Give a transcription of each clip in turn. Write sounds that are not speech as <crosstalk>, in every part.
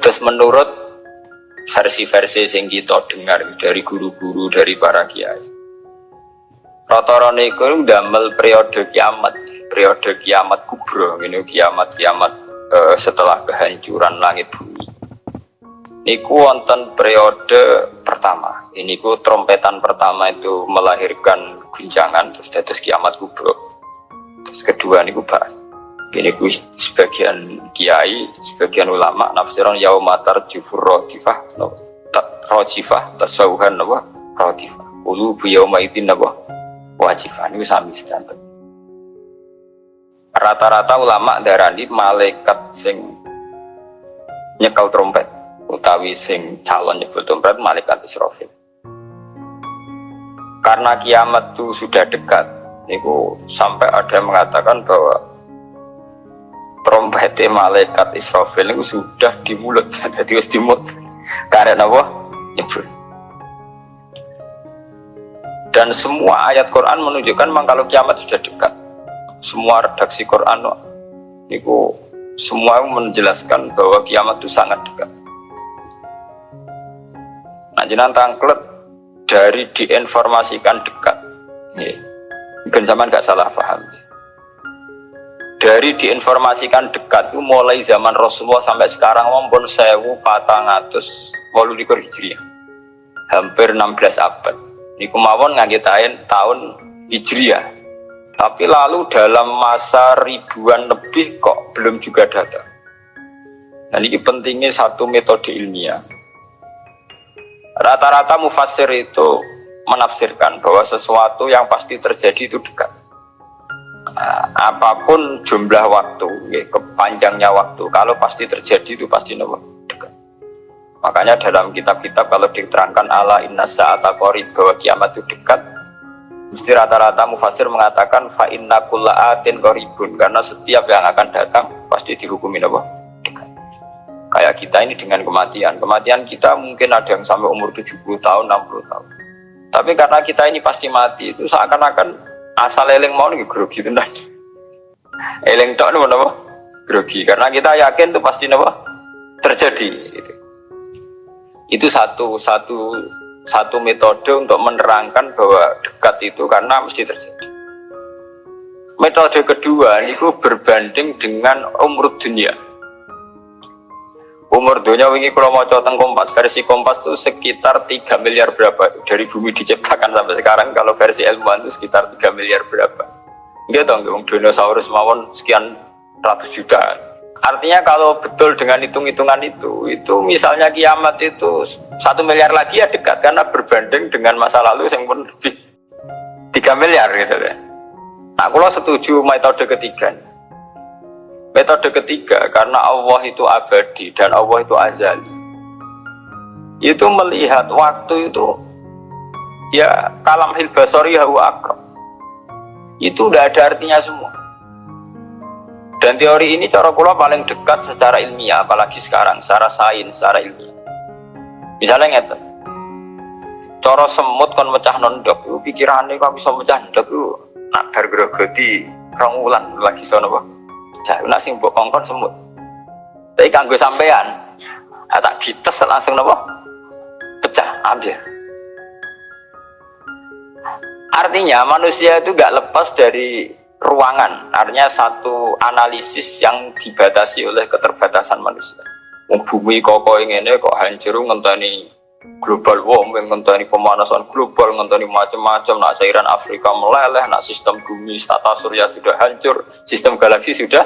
Terus menurut versi-versi yang kita dengar dari guru-guru dari para kiai. Rata-rata itu damel periode kiamat, periode kiamat kubro, ini kiamat-kiamat uh, setelah kehancuran langit bumi. Niku wonten periode pertama. Ini ku trompetan pertama itu melahirkan guncangan terus terus kiamat kubro. Terus kedua niku bahas. Ini ku sebagian kiai, sebagian ulama nafsiran yaumatar jufur rotifah, no, rojifah, tasawuhan, no, rotifah. Ulu bu yauma idin, no, wajifah. Ini sami standar. Rata-rata ulama darani malaikat sing nyekel trompet utawi sing calon nyebut trompet malaikat Israfil. Karena kiamat itu sudah dekat, niku sampai ada yang mengatakan bahwa trompet malaikat Israfil itu sudah di mulut, jadi <laughs> harus di mulut. Karena apa? Nyebut. Dan semua ayat Quran menunjukkan memang kalau kiamat sudah dekat. Semua redaksi Quran niku semua menjelaskan bahwa kiamat itu sangat dekat. Nah, jenang tangklet dari diinformasikan dekat. Mungkin zaman nggak salah paham. Dari diinformasikan dekat itu mulai zaman Rasulullah sampai sekarang maupun sewu patang atus walu likur hijriah. Hampir 16 abad. Ini kemauan ngagetain tahun hijriah. Tapi lalu dalam masa ribuan lebih kok belum juga datang. Dan ini pentingnya satu metode ilmiah Rata-rata mufasir itu menafsirkan bahwa sesuatu yang pasti terjadi itu dekat. Nah, apa pun jumlah waktu, ya, kepanjangnya waktu, kalau pasti terjadi itu pasti dekat. Makanya dalam kitab-kitab kalau diterangkan ala inna sa'ata qarib bahwa kiamat itu dekat, mesti rata-rata mufasir mengatakan fa inna kulla atin qaribun karena setiap yang akan datang pasti dihukumi apa? kayak kita ini dengan kematian. Kematian kita mungkin ada yang sampai umur 70 tahun 60 tahun. Tapi karena kita ini pasti mati itu seakan-akan asal eling mau nih grogi tenan. Eling tok nih apa grogi. Karena kita yakin itu pasti apa terjadi. Gitu. itu satu satu satu metode untuk menerangkan bahwa dekat itu karena mesti terjadi. Metode kedua ini berbanding dengan umur dunia Umur dunia wingi kalau mau teng kompas. Versi kompas itu sekitar 3 miliar berapa? Dari bumi diciptakan sampai sekarang kalau versi ilmuwan itu sekitar 3 miliar berapa? Enggak dong, dong dinosaurus mawon sekian ratus juta artinya kalau betul dengan hitung-hitungan itu itu misalnya kiamat itu satu miliar lagi ya dekat karena berbanding dengan masa lalu yang pun lebih 3 miliar gitu ya nah kalau setuju metode ketiga Metode ketiga, karena Allah itu abadi dan Allah itu azali. Itu melihat waktu itu ya kalam hilbasori hawa akram. Itu udah ada artinya semua. Dan teori ini cara kula paling dekat secara ilmiah, apalagi sekarang, secara sains, secara ilmiah. Misalnya ngeten, cara semut kon mecah nondok, pikirannya kok bisa mecah nondok nak bergerogoti rong lagi sono apa? Jauh nak sing mbok kongkon semut. Tapi kanggo sampean, ah, tak gites langsung nopo pecah ambil. Artinya manusia itu gak lepas dari ruangan. Artinya satu analisis yang dibatasi oleh keterbatasan manusia. Bumi kok ini kok hancur ngenteni global warming, ngenteni pemanasan global, ngenteni macam-macam, nak cairan Afrika meleleh, nak sistem bumi, tata surya sudah hancur, sistem galaksi sudah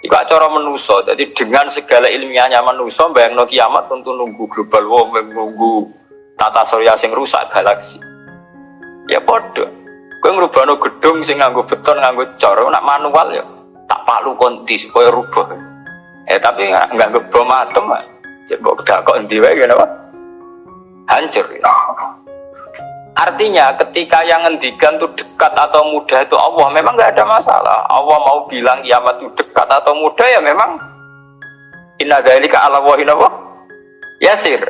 Iku cara menuso. Jadi dengan segala ilmiahnya menuso, bayang no kiamat tentu nunggu global warming, nunggu tata surya sing rusak galaksi. Ya bodoh. Kau ngerubah gedung sing nganggo beton, nganggo cor, nak manual ya tak palu konti supaya rubah. Eh tapi nggak nggak bom atom, jadi kok kok endi wae kenapa? Hancur. Ya. Artinya ketika yang ngendikan itu dekat atau mudah itu Allah memang nggak ada masalah. Allah mau bilang kiamat itu dekat atau mudah ya memang inna dzalika ala wahinawa yasir.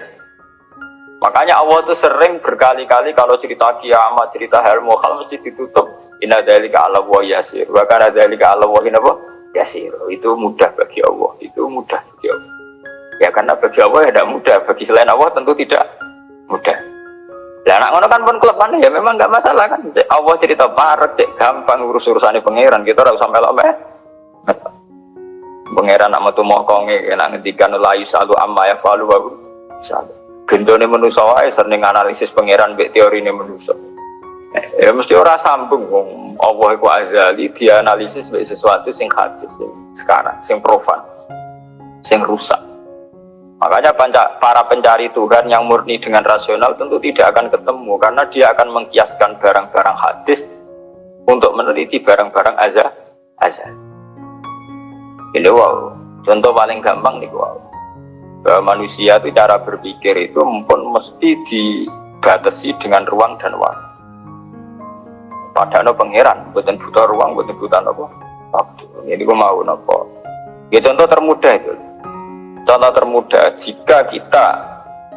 Makanya Allah itu sering berkali-kali kalau cerita kiamat, cerita hal mukhal mesti ditutup inna dzalika ala yasir. Bahkan dzalika ala wahinawa yasir. Itu mudah bagi Allah. Itu mudah bagi Allah. Ya karena bagi Allah ya tidak mudah, bagi selain Allah tentu tidak mudah. Ya anak ngono kan pun kelepan ya memang nggak masalah kan. Cek Allah cerita parek, cek gampang urus urusannya pangeran kita harus sampai lama. Pangeran nak metu mokonge nak ngendikan la yusalu amma ya falu wa salu. Gendone manusa wae sering analisis pangeran mbek teorine manusa. Ya mesti ora sambung wong Allah iku azali dianalisis mbek sesuatu sing hadis sing sekarang, sing profan, sing rusak. Makanya para pencari Tuhan yang murni dengan rasional tentu tidak akan ketemu karena dia akan mengkiaskan barang-barang hadis untuk meneliti barang-barang azal azal. Ini wow, contoh paling gampang nih wow. Bahwa manusia itu cara berpikir itu pun mesti dibatasi dengan ruang dan waktu. Padahal pangeran, bukan buta ruang, bukan buta apa waktu. Ini gue mau nopo. Ya contoh termudah itu. Contoh termudah jika kita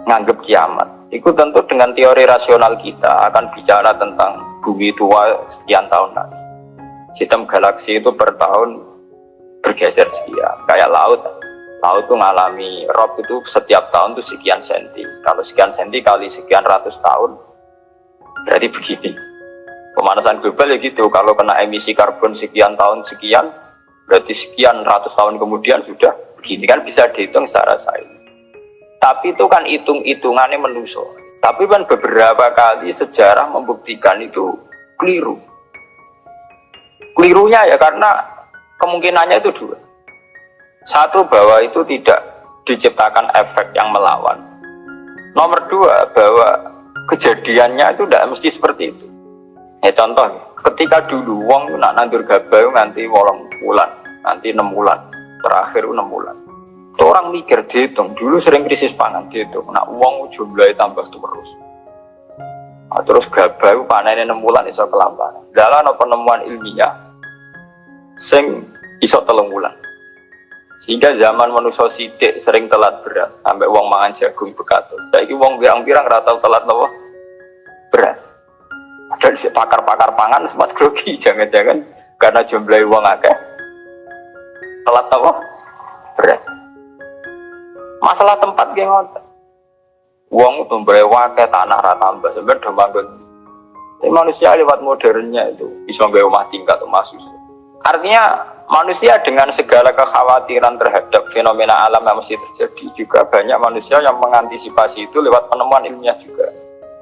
nganggap kiamat, itu tentu dengan teori rasional kita akan bicara tentang bumi tua sekian tahun lagi. Sistem galaksi itu per tahun bergeser sekian. Kayak laut laut tuh ngalami rob itu setiap tahun tuh sekian senti. Kalau sekian senti kali sekian ratus tahun berarti begini. Pemanasan global ya gitu kalau kena emisi karbon sekian tahun sekian berarti sekian ratus tahun kemudian sudah begini kan bisa dihitung secara sains tapi itu kan hitung-hitungannya menuso tapi kan beberapa kali sejarah membuktikan itu keliru kelirunya ya karena kemungkinannya itu dua. Satu bahwa itu tidak diciptakan efek yang melawan. Nomor dua bahwa kejadiannya itu tidak mesti seperti itu. Ya contoh, ketika dulu wong nak nandur gabah nanti wolong bulan, nanti enam bulan, terakhir enam bulan. Itu orang mikir dihitung, dulu sering krisis pangan dihitung, nak uang jumlahnya tambah terus. Nah, terus gabah panen enam bulan iso kelambaran. Dalam penemuan ilmiah, sing iso telung bulan sehingga zaman manusia sidik sering telat beras sampai uang mangan jagung bekatu jadi uang birang-birang rata telat nopo beras si pakar-pakar pangan sempat grogi <laughs> jangan-jangan karena jumlah uang akeh telat nopo beras masalah tempat geng uang itu berewake tanah rata tambah sebenarnya udah tapi manusia lewat modernnya itu bisa nggak rumah tingkat masuk artinya manusia dengan segala kekhawatiran terhadap fenomena alam yang mesti terjadi juga banyak manusia yang mengantisipasi itu lewat penemuan ilmiah juga.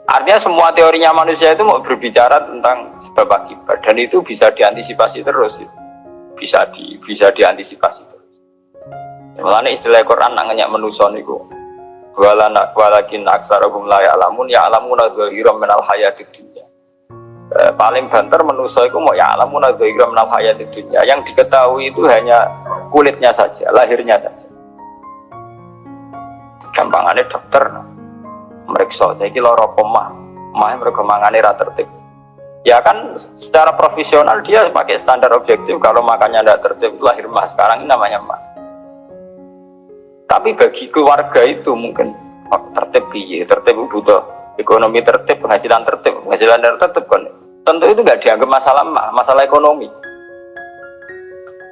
Artinya semua teorinya manusia itu mau berbicara tentang sebab akibat dan itu bisa diantisipasi terus bisa di bisa diantisipasi terus. Mulanya istilah Quran nanya manusia niku walakin aksarahum la ya'lamun ya'lamuna zahiran minal hayatid dunya. Eh, paling banter manusia itu mau ya alamun adzairam nal hayat dunia yang diketahui itu hanya kulitnya saja lahirnya saja. Gampangannya dokter mereka jadi loro pemah mah mereka mangane tertib ya kan secara profesional dia pakai standar objektif. Kalau makannya tidak tertib lahir mah. Sekarang ini namanya mah. Tapi bagi keluarga itu mungkin oh, tertib iya tertib butuh ekonomi tertib penghasilan tertib. Penghasilan tertib kan. Tentu itu nggak dianggap masalah masalah ekonomi.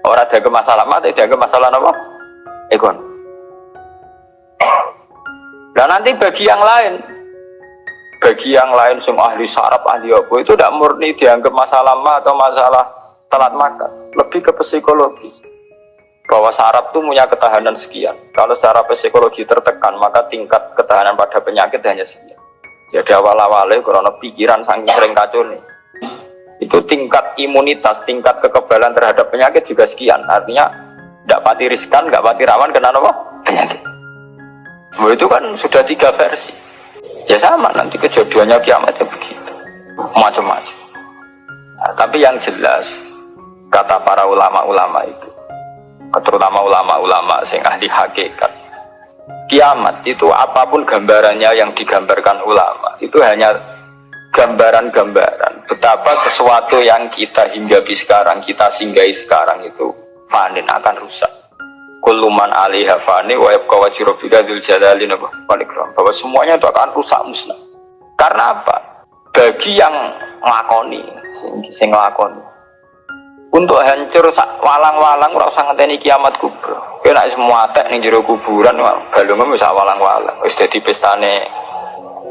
Orang dianggap masalah mah tidak dianggap masalah apa? Ekon dan nanti bagi yang lain bagi yang lain semua ahli saraf ahli apa itu tidak murni dianggap masalah mah atau masalah telat makan lebih ke psikologis bahwa saraf itu punya ketahanan sekian kalau secara psikologi tertekan maka tingkat ketahanan pada penyakit hanya sekian jadi awal-awalnya karena pikiran saking sering kacau nih itu tingkat imunitas, tingkat kekebalan terhadap penyakit juga sekian. Artinya tidak pati riskan, nggak pati rawan kena apa? Penyakit. Oh, itu kan sudah tiga versi. Ya sama, nanti kejadiannya kiamatnya begitu. Macam-macam. Nah, tapi yang jelas, kata para ulama-ulama itu, terutama ulama-ulama sing ahli hakikat, kiamat itu apa pun gambarannya yang digambarkan ulama, itu hanya gambaran-gambaran betapa sesuatu yang kita hinggapi sekarang, kita singgahi sekarang itu panen akan rusak. Kuluman alaiha fani wa yabqa wajhu rabbika dzul jalali bahwa semuanya itu akan rusak musnah. Karena apa? Bagi yang ngelakoni, sing, sing ngelakoni untuk hancur walang-walang ora usah ngenteni kiamat kubro. Kena semua tek ning jero kuburan balunge bisa walang-walang. Wis dadi pestane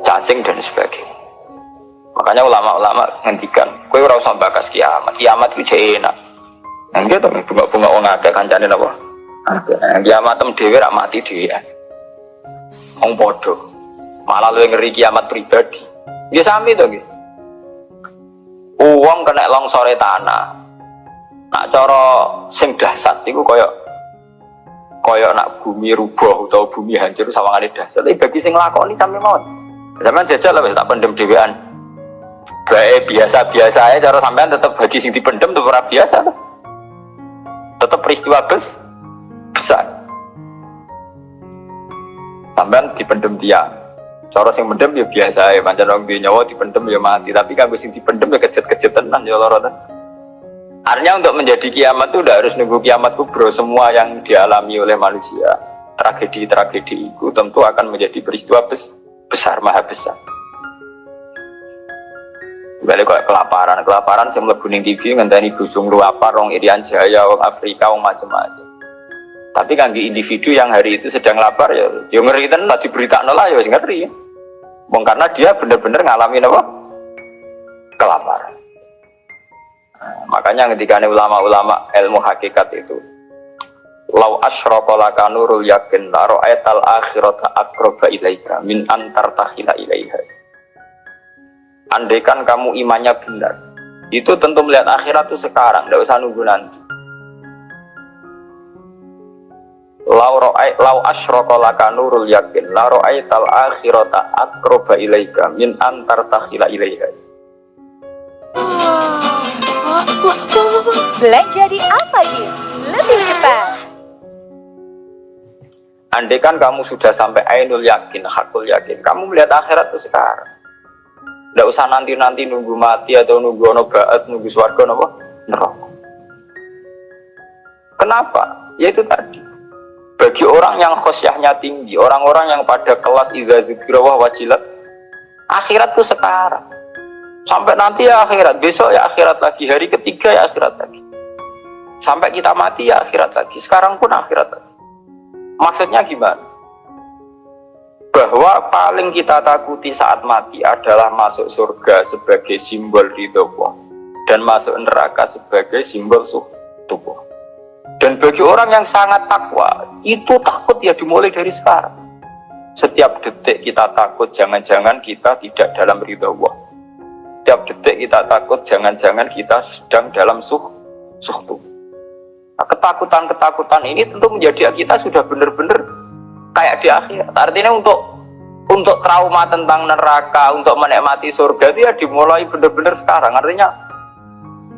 cacing dan sebagainya. Makanya ulama-ulama ngendikan, kowe ora usah bakas kiamat. Kiamat itu enak. Nah, gitu bunga-bunga wong akeh kancane napa? Kiamat tem dhewe rak mati dhewe. Wong padha. Malah luwih ngeri kiamat pribadi. Nggih sami to nggih. Uang kena longsore tanah, nak cara sing dahsyat iku kaya kaya nak bumi rubuh atau bumi hancur sawangane dahsyat tapi bagi sing lakoni sampe mawon zaman jajal lah tak pendem dhewean baik biasa-biasa aja cara sampean tetap bagi sing dipendem tetap ora biasa tuh. tetap peristiwa bes besar sampean dipendem dia cara sing pendem ya biasa ya pancen wong nyawa dipendem ya mati tapi kan sing dipendem ya kejet-kejet tenan ya lara Artinya untuk menjadi kiamat itu udah harus nunggu kiamat kubro semua yang dialami oleh manusia. Tragedi-tragedi itu tentu akan menjadi peristiwa bes besar, maha besar. Balik kok kelaparan, kelaparan sing mlebu ning TV ngenteni busung lu apa rong Irian Jaya, wong Afrika, wong macam-macam. Tapi kan di individu yang hari itu sedang lapar ya, yo ngeri tenan diberitakan lah ya ngeri. Wong karena dia benar-benar ngalamin apa? Kelaparan. Makanya ketika ulama-ulama ilmu hakikat itu Lau asyraka laka nurul yakin la ra'aital akhirata akroba ilaika min antar tahila ilaiha. Andaikan kamu imannya benar, itu tentu melihat akhirat itu sekarang, tidak usah nunggu nanti. Lau ra'ai lau asyraka laka nurul yakin la ra'aital akhirata akroba ilaika min antar tahila ilaiha. Black jadi apa gitu? Lebih cepat. Andai kan kamu sudah sampai ainul yakin, hakul yakin, kamu melihat akhirat itu sekarang. Tidak usah nanti-nanti nunggu mati atau nunggu ono baat, nunggu suarga, nopo neraka. Kenapa? Ya itu tadi. Bagi orang yang khosyahnya tinggi, orang-orang yang pada kelas iza zikrawah wajilat, akhirat itu sekarang. Sampai nanti ya akhirat, besok ya akhirat lagi, hari ketiga ya akhirat lagi. Sampai kita mati ya akhirat lagi, sekarang pun akhirat lagi. Maksudnya gimana? Bahwa paling kita takuti saat mati adalah masuk surga sebagai simbol ridho dan masuk neraka sebagai simbol tubuh. Dan bagi orang yang sangat takwa, itu takut ya dimulai dari sekarang. Setiap detik kita takut, jangan-jangan kita tidak dalam ridho Allah. Setiap detik kita takut jangan-jangan kita sedang dalam suh suhtu. Nah, ketakutan-ketakutan ini tentu menjadi kita sudah benar-benar kayak di akhir. Artinya untuk untuk trauma tentang neraka untuk menikmati surga itu ya dimulai benar-benar sekarang. Artinya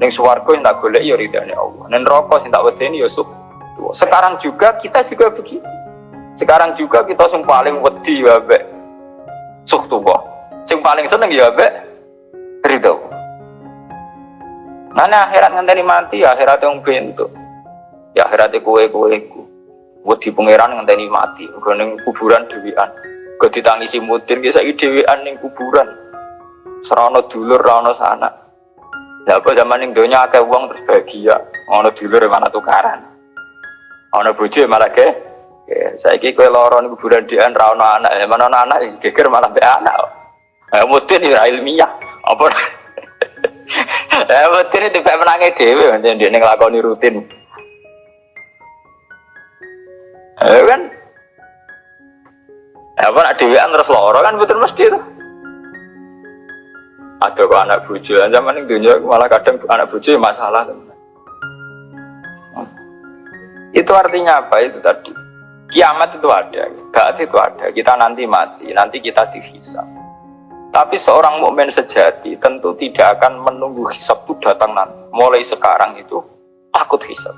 yang suwargo yang tak boleh ya ridhanya Allah. Dan rokok yang tak wedeni ya suh sekarang juga kita juga begitu. Sekarang juga kita yang paling wedi ya be suh tuh yang paling seneng ya be ridho. Mana akhirat ngenteni mati ya akhirat yang bentuk. Ya akhirat kue kue ku buat di pangeran ngenteni mati. Neng kuburan dewian gue ditangisi mutir gue lagi dewian neng kuburan. Serono dulur rono sana ya apa zaman neng donya akeh uang terus bahagia? Ono dulur mana tukaran. Ono bojo malah ke kira kue loron kuburan dian rono anak. Mana anak? Geger malah be anak. Eh, mutir ya ilmiah. Apa? <laughs> Eh betul itu kayak menangis dewi macam dia ngelakoni rutin. Eh kan? Apa nak dewean terus loro kan betul mesti itu ada kok anak bucu zaman ini dunia malah kadang anak bucu masalah itu artinya apa? Itu tadi. Kiamat itu ada gak itu ada. Kita nanti mati nanti kita dihisap. Tapi seorang mukmin sejati tentu tidak akan menunggu hisab itu datang nanti. Mulai sekarang itu takut hisab.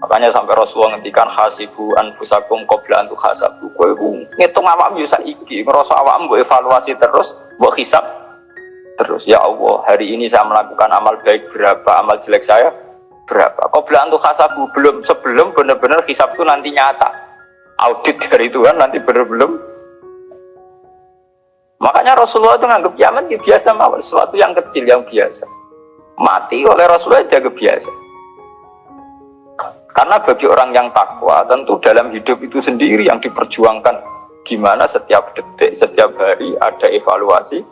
Makanya sampai Rasulullah ngendikan hasibu anfusakum qabla antu hasabu. Kowe ngitung awakmu yo saiki, ngerasa awakmu evaluasi terus, mbok hisab terus. Ya Allah, hari ini saya melakukan amal baik berapa, amal jelek saya berapa. Qabla antu hasabu belum sebelum benar-benar hisab itu nanti nyata. Audit dari Tuhan nanti benar-benar Makanya Rasulullah itu nganggap kiamat itu biasa mawar, sesuatu yang kecil yang biasa. mati oleh Rasulullah jaga biasa. Karena bagi orang yang takwa, tentu dalam hidup itu sendiri yang diperjuangkan gimana setiap detik, setiap hari ada evaluasi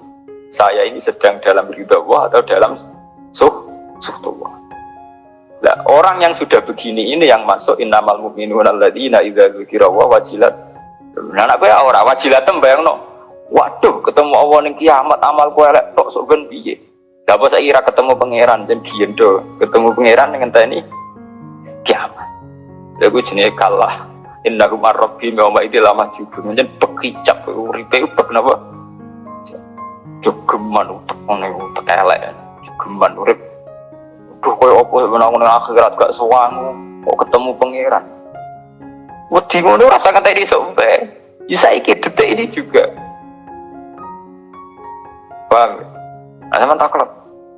saya ini sedang dalam ridha Allah atau dalam suh suhtullah. Nah, orang yang sudah begini ini yang masuk innamal mu'minuna alladzina idza dzukira wa wajilat. Nah, anak kowe ora wajilat no. Waduh, ketemu Allah ning kiamat amal kowe elek tok sok ben piye? Lah apa ketemu pangeran dan giendo, ketemu pangeran dengan tani kiamat. Lha ku jenenge kalah. Innahu marrabbi ma itu lama juga. Jen bekicap uripe ubek napa? Jogeman utek ngene utek elek. Jogeman urip. Duh koyo apa menang nang akhirat gak sowan kok ketemu pangeran. Wedi ngono rasa kata di sampe. Ya saiki detik ini juga. Paham? Nah, sama takut.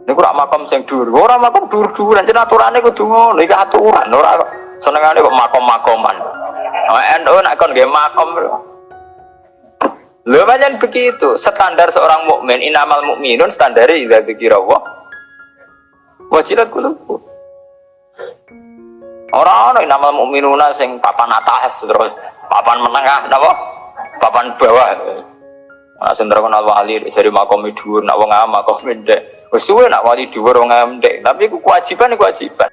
Ini kurang makam sing dur. Ora makam dur-duran jeneng aturane kudu ngono, iki aturan ora senengane kok makom-makoman. NU nak kon nggih makom. Pancen begitu, standar seorang mukmin inamal mukminun standare idza dzikira Allah. Wajilat qulubuh. Ora ana inamal mukminuna sing papan atas terus papan menengah napa? Papan bawah. Nah, sendiri kenal wali dari makom dhuwur, nak wong am makom ndek. Wis suwe nak wali dhuwur wong am ndek, tapi iku kewajiban kewajiban.